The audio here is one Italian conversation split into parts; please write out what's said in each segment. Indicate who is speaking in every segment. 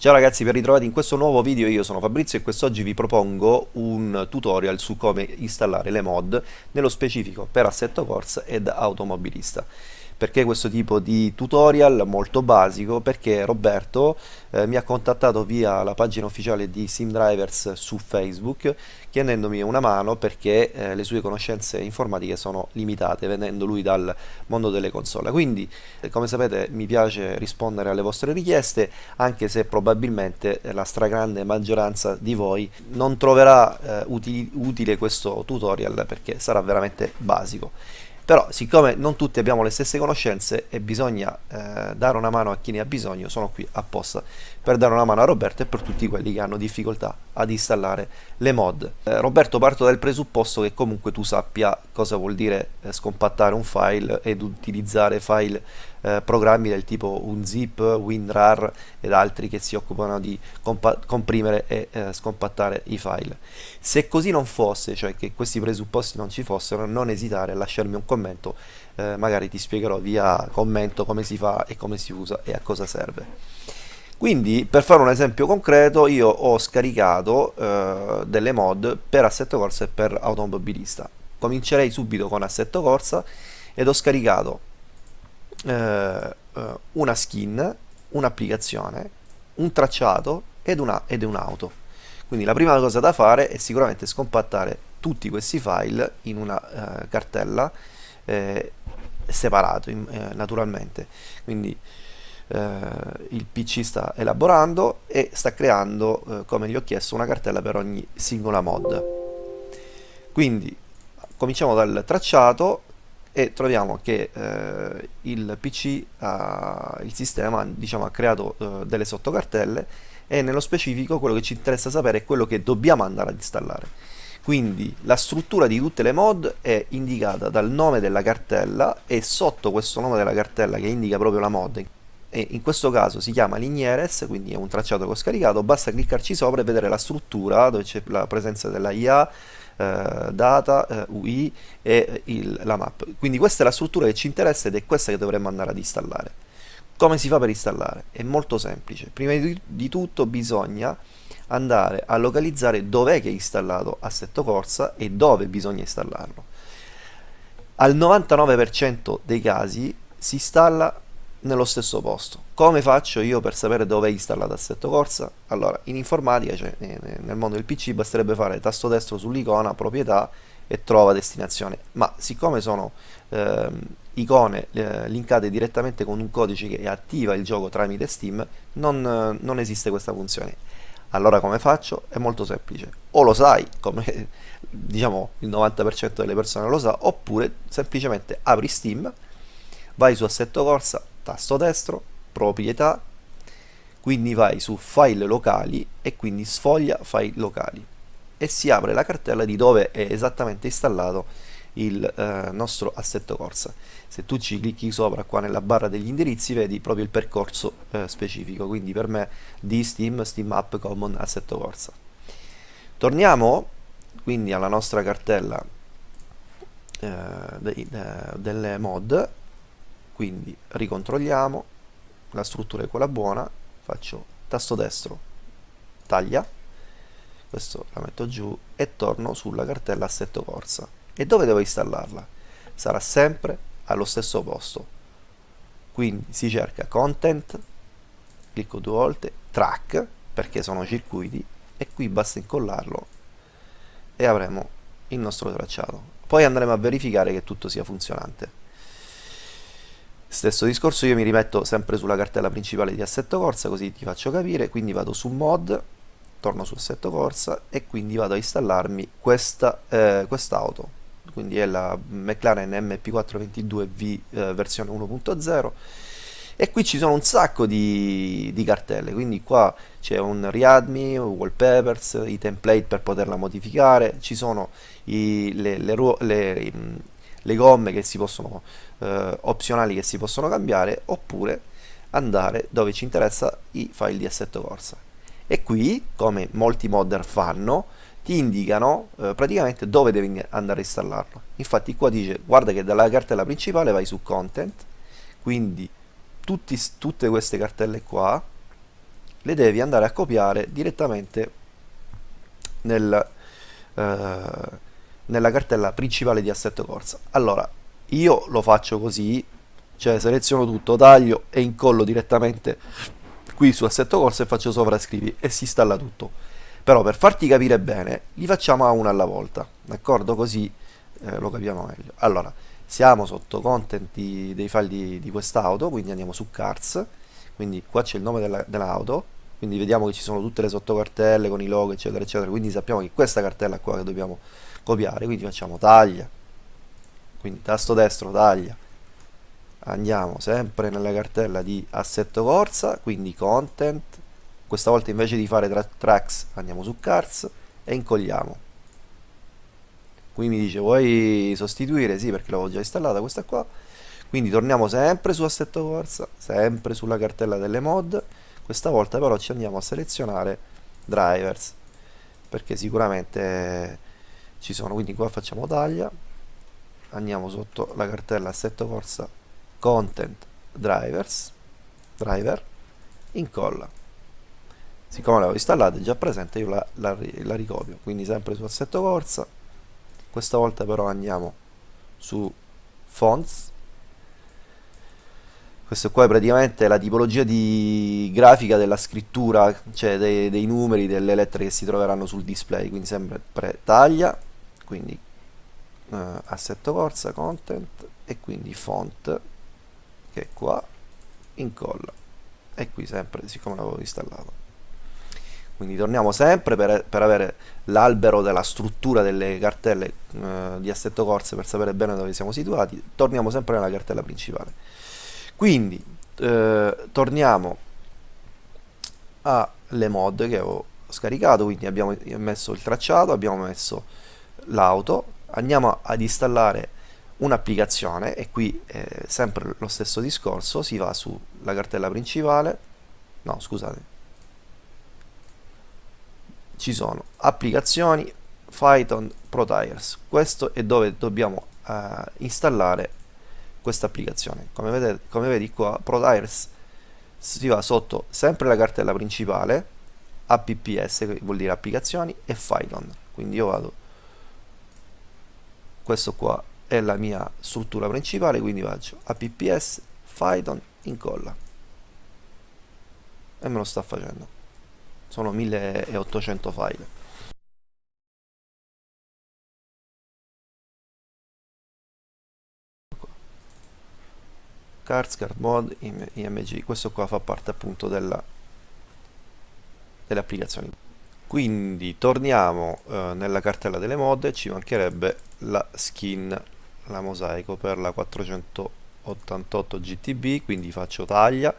Speaker 1: Ciao ragazzi, ben ritrovati in questo nuovo video, io sono Fabrizio e quest'oggi vi propongo un tutorial su come installare le mod, nello specifico per Assetto Corsa ed Automobilista. Perché questo tipo di tutorial molto basico? Perché Roberto eh, mi ha contattato via la pagina ufficiale di SimDrivers su Facebook chiedendomi una mano perché eh, le sue conoscenze informatiche sono limitate venendo lui dal mondo delle console. Quindi eh, come sapete mi piace rispondere alle vostre richieste anche se probabilmente la stragrande maggioranza di voi non troverà eh, utili, utile questo tutorial perché sarà veramente basico però siccome non tutti abbiamo le stesse conoscenze e bisogna eh, dare una mano a chi ne ha bisogno sono qui apposta per dare una mano a Roberto e per tutti quelli che hanno difficoltà ad installare le mod. Eh, Roberto parto dal presupposto che comunque tu sappia cosa vuol dire eh, scompattare un file ed utilizzare file eh, programmi del tipo unzip, WinRAR ed altri che si occupano di comprimere e eh, scompattare i file. Se così non fosse cioè che questi presupposti non ci fossero non esitare a lasciarmi un commento eh, magari ti spiegherò via commento come si fa e come si usa e a cosa serve quindi per fare un esempio concreto io ho scaricato eh, delle mod per Assetto Corsa e per Automobilista. Comincerei subito con Assetto Corsa ed ho scaricato eh, eh una skin un'applicazione un tracciato ed, una, ed un'auto quindi la prima cosa da fare è sicuramente scompattare tutti questi file in una eh, cartella eh, separato in, eh, naturalmente. Quindi il PC sta elaborando e sta creando eh, come gli ho chiesto una cartella per ogni singola mod. Quindi cominciamo dal tracciato e troviamo che eh, il PC ha, il sistema diciamo, ha creato eh, delle sottocartelle e nello specifico quello che ci interessa sapere è quello che dobbiamo andare ad installare. Quindi la struttura di tutte le mod è indicata dal nome della cartella e sotto questo nome della cartella che indica proprio la mod e in questo caso si chiama Lignieres, quindi è un tracciato che ho scaricato, basta cliccarci sopra e vedere la struttura dove c'è la presenza della IA, eh, data, eh, UI e il, la map. Quindi questa è la struttura che ci interessa ed è questa che dovremmo andare ad installare. Come si fa per installare? È molto semplice. Prima di, di tutto bisogna andare a localizzare dov'è che è installato Assetto Corsa e dove bisogna installarlo. Al 99% dei casi si installa nello stesso posto. Come faccio io per sapere dove è installato Assetto Corsa? Allora, in informatica, cioè nel mondo del PC, basterebbe fare tasto destro sull'icona, proprietà e trova destinazione. Ma siccome sono ehm, icone eh, linkate direttamente con un codice che attiva il gioco tramite Steam, non, non esiste questa funzione allora come faccio? È molto semplice, o lo sai, come diciamo il 90% delle persone lo sa, oppure semplicemente apri Steam, vai su Assetto Corsa, tasto destro, proprietà, quindi vai su file locali e quindi sfoglia file locali. E si apre la cartella di dove è esattamente installato il eh, nostro assetto corsa. Se tu ci clicchi sopra qua nella barra degli indirizzi vedi proprio il percorso eh, specifico quindi per me di Steam, Steam App Common Assetto Corsa. Torniamo quindi alla nostra cartella eh, de, de, delle mod quindi ricontrolliamo la struttura è quella buona faccio tasto destro taglia questo la metto giù e torno sulla cartella assetto corsa e dove devo installarla? Sarà sempre allo stesso posto. Quindi si cerca content, clicco due volte, track, perché sono circuiti, e qui basta incollarlo e avremo il nostro tracciato. Poi andremo a verificare che tutto sia funzionante. Stesso discorso, io mi rimetto sempre sulla cartella principale di Assetto Corsa, così ti faccio capire, quindi vado su Mod, torno su Assetto Corsa e quindi vado a installarmi questa eh, quest'auto. Quindi è la McLaren MP422V eh, versione 1.0 e qui ci sono un sacco di, di cartelle. Quindi qua c'è un readme, wallpapers, i template per poterla modificare. Ci sono i, le, le, le, le, gomme che si possono eh, opzionali che si possono cambiare oppure andare dove ci interessa i file di assetto corsa. E qui come molti modder fanno ti indicano eh, praticamente dove devi andare a installarlo. Infatti qua dice guarda che dalla cartella principale vai su content quindi tutti, tutte queste cartelle qua le devi andare a copiare direttamente nel, eh, nella cartella principale di Assetto Corsa. Allora, io lo faccio così, cioè seleziono tutto, taglio e incollo direttamente qui su Assetto Corsa e faccio sovrascrivi e si installa tutto. Però per farti capire bene, li facciamo a una alla volta, d'accordo? Così eh, lo capiamo meglio. Allora, siamo sotto content di, dei file di, di quest'auto, quindi andiamo su cars, quindi qua c'è il nome dell'auto, dell quindi vediamo che ci sono tutte le sottocartelle con i logo eccetera eccetera, quindi sappiamo che questa cartella qua che dobbiamo copiare, quindi facciamo taglia, quindi tasto destro taglia, andiamo sempre nella cartella di assetto corsa, quindi content, questa volta invece di fare tra tracks andiamo su cars e incolliamo qui mi dice vuoi sostituire? Sì, perché l'avevo già installata questa qua. Quindi torniamo sempre su assetto corsa, sempre sulla cartella delle mod. Questa volta però ci andiamo a selezionare drivers, perché sicuramente ci sono. Quindi qua facciamo taglia, andiamo sotto la cartella assetto corsa content drivers, driver, incolla. Siccome l'avevo installata è già presente, io la, la, la ricopio. Quindi sempre su assetto corsa, questa volta però andiamo su fonts questo qua è praticamente la tipologia di grafica della scrittura cioè dei, dei numeri delle lettere che si troveranno sul display quindi sempre taglia quindi uh, assetto corsa content e quindi font che è qua incolla. E qui sempre siccome l'avevo installato. Quindi torniamo sempre per, per avere l'albero della struttura delle cartelle eh, di assetto corse per sapere bene dove siamo situati. Torniamo sempre nella cartella principale. Quindi eh, torniamo alle mod che ho scaricato. Quindi abbiamo messo il tracciato abbiamo messo l'auto andiamo ad installare un'applicazione e qui è sempre lo stesso discorso si va sulla cartella principale no scusate. Ci sono applicazioni Python ProTires questo è dove dobbiamo uh, installare questa applicazione. Come, vedete, come vedi qua ProTires si va sotto sempre la cartella principale apps che vuol dire applicazioni e Python. Quindi io vado questo qua è la mia struttura principale quindi faccio apps Python incolla. E me lo sta facendo. Sono 1800 file. Cards, card mod, img questo qua fa parte appunto della, delle applicazioni quindi torniamo eh, nella cartella delle mod e ci mancherebbe la skin la mosaico per la 488 gtb quindi faccio taglia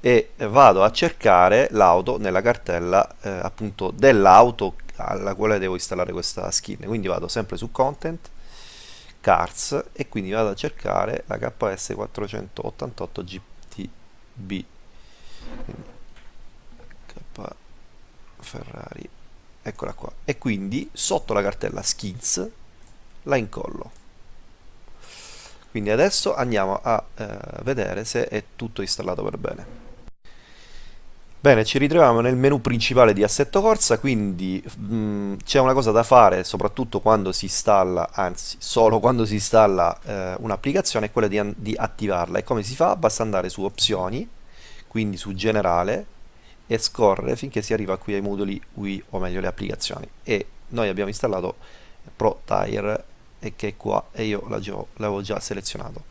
Speaker 1: e vado a cercare l'auto nella cartella eh, appunto dell'auto alla quale devo installare questa skin. Quindi vado sempre su content cars e quindi vado a cercare la KS 488 GTB K Ferrari eccola qua e quindi sotto la cartella skins la incollo quindi adesso andiamo a eh, vedere se è tutto installato per bene Bene, ci ritroviamo nel menu principale di Assetto Corsa, quindi mm, c'è una cosa da fare, soprattutto quando si installa, anzi solo quando si installa eh, un'applicazione, è quella di, di, attivarla. E come si fa? Basta andare su Opzioni, quindi su Generale, e scorrere finché si arriva qui ai moduli UI, o meglio le applicazioni. E noi abbiamo installato ProTire, e che è qua, e io l'avevo già selezionato.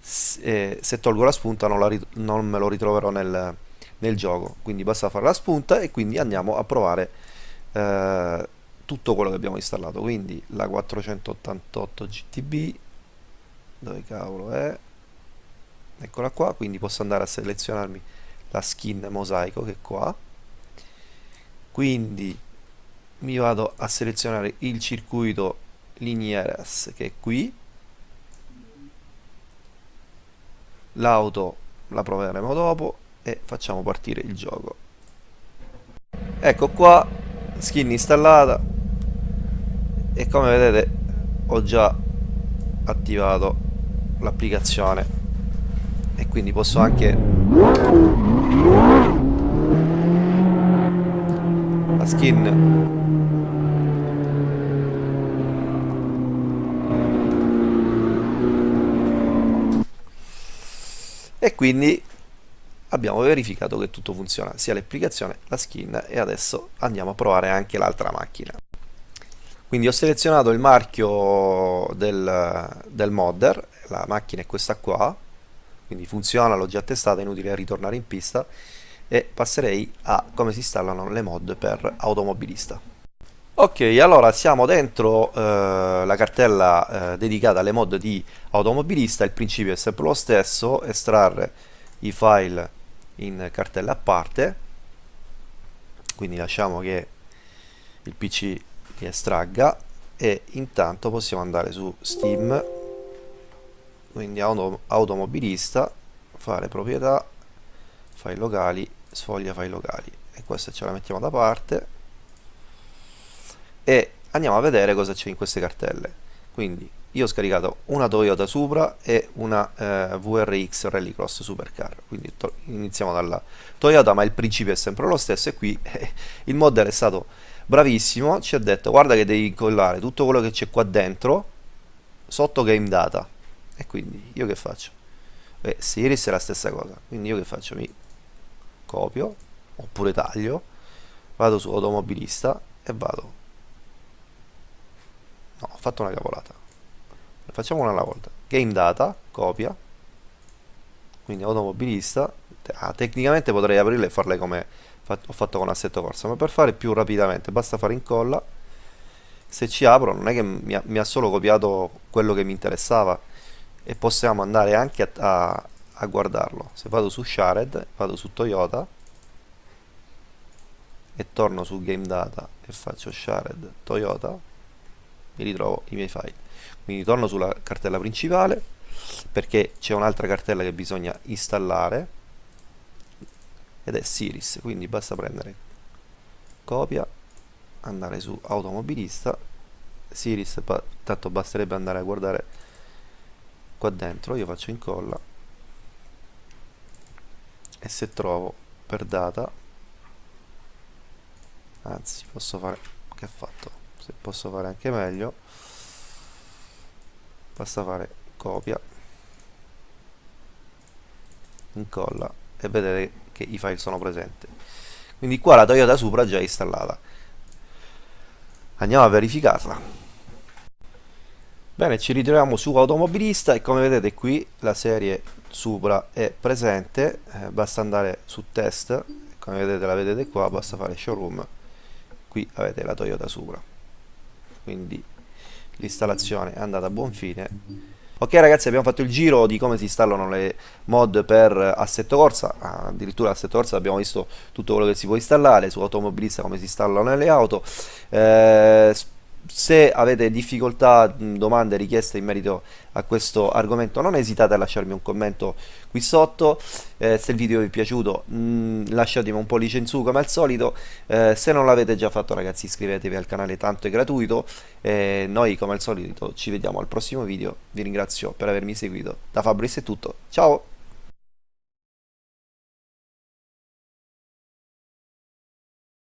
Speaker 1: Se, se tolgo la spunta non, la non me lo ritroverò nel nel gioco quindi basta fare la spunta e quindi andiamo a provare eh, tutto quello che abbiamo installato quindi la 488 GTB dove cavolo è eccola qua quindi posso andare a selezionarmi la skin mosaico che è qua. Quindi mi vado a selezionare il circuito linieres che è qui. L'auto la proveremo dopo e facciamo partire il gioco. Ecco qua skin installata. E come vedete ho già attivato l'applicazione. E quindi posso anche skin e quindi abbiamo verificato che tutto funziona sia l'applicazione, la skin e adesso andiamo a provare anche l'altra macchina. Quindi ho selezionato il marchio del, del modder la macchina è questa qua quindi funziona, l'ho già testata, è inutile ritornare in pista e passerei a come si installano le mod per automobilista. Ok allora siamo dentro eh, la cartella eh, dedicata alle mod di automobilista. Il principio è sempre lo stesso estrarre i file in cartella a parte. Quindi lasciamo che il pc li estragga e intanto possiamo andare su steam. Quindi auto, automobilista fare proprietà file locali sfoglia file locali e questa ce la mettiamo da parte. E andiamo a vedere cosa c'è in queste cartelle. Quindi io ho scaricato una Toyota Supra e una eh, VRX Rallycross Supercar. Quindi iniziamo dalla Toyota ma il principio è sempre lo stesso e qui eh, il modder è stato bravissimo ci ha detto guarda che devi incollare tutto quello che c'è qua dentro sotto game data. E quindi io che faccio? Beh, Siris è la stessa cosa. Quindi io che faccio? mi copio oppure taglio vado su automobilista e vado. No ho fatto una cavolata. Facciamo una alla volta. Game data copia. Quindi automobilista ah, tecnicamente potrei aprirle e farle come ho fatto con assetto corsa ma per fare più rapidamente basta fare incolla. Se ci apro non è che mi ha, mi ha solo copiato quello che mi interessava e possiamo andare anche a, a, a guardarlo. Se vado su Shared vado su Toyota e torno su Game Data e faccio Shared Toyota mi ritrovo i miei file. Quindi torno sulla cartella principale perché c'è un'altra cartella che bisogna installare ed è Siris. Quindi basta prendere copia andare su automobilista. Siris tanto basterebbe andare a guardare qua dentro. Io faccio incolla e se trovo per data? Anzi posso fare che ha fatto? Se posso fare anche meglio basta fare copia incolla e vedere che i file sono presenti. Quindi qua la Toyota Supra è già installata. Andiamo a verificarla bene ci ritroviamo su automobilista e come vedete qui la serie Supra è presente eh, basta andare su test come vedete la vedete qua basta fare showroom qui avete la Toyota Supra. Quindi l'installazione è andata a buon fine. Ok ragazzi abbiamo fatto il giro di come si installano le mod per assetto corsa addirittura assetto corsa abbiamo visto tutto quello che si può installare su automobilista come si installano le auto. Eh, se avete difficoltà, domande, richieste in merito a questo argomento non esitate a lasciarmi un commento qui sotto. Eh, se il video vi è piaciuto mh, lasciatemi un pollice in su come al solito. Eh, se non l'avete già fatto ragazzi iscrivetevi al canale tanto è gratuito. Eh, noi come al solito ci vediamo al prossimo video. Vi ringrazio per avermi seguito. Da Fabris è tutto. Ciao